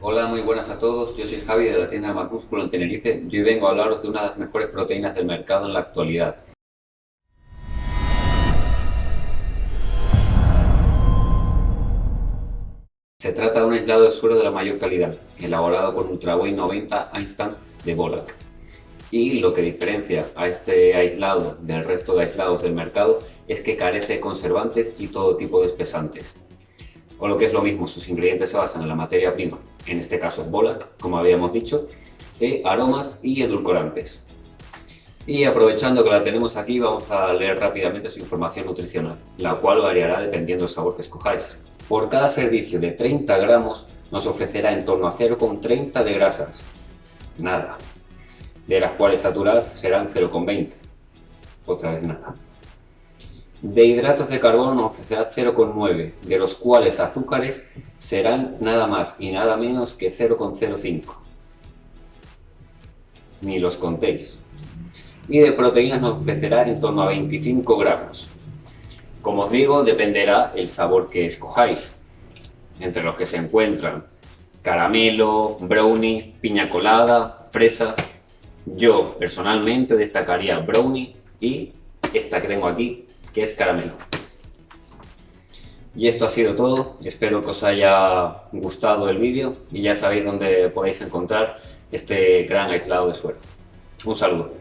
Hola, muy buenas a todos. Yo soy Javi de la tienda Macúsculo en Tenerife y hoy vengo a hablaros de una de las mejores proteínas del mercado en la actualidad. Se trata de un aislado de suero de la mayor calidad, elaborado con Ultraway 90 Instant de Bolac. Y lo que diferencia a este aislado del resto de aislados del mercado es que carece de conservantes y todo tipo de espesantes. O lo que es lo mismo, sus ingredientes se basan en la materia prima, en este caso Bolac, como habíamos dicho, e aromas y edulcorantes. Y aprovechando que la tenemos aquí, vamos a leer rápidamente su información nutricional, la cual variará dependiendo del sabor que escojáis. Por cada servicio de 30 gramos nos ofrecerá en torno a 0,30 de grasas. Nada de las cuales saturadas serán 0,20. Otra vez nada. De hidratos de carbono ofrecerá 0,9, de los cuales azúcares serán nada más y nada menos que 0,05. Ni los contéis. Y de proteínas nos ofrecerá en torno a 25 gramos. Como os digo, dependerá el sabor que escojáis, entre los que se encuentran caramelo, brownie, piña colada, fresa, yo personalmente destacaría brownie y esta que tengo aquí, es caramelo. Y esto ha sido todo, espero que os haya gustado el vídeo y ya sabéis dónde podéis encontrar este gran aislado de suero. Un saludo.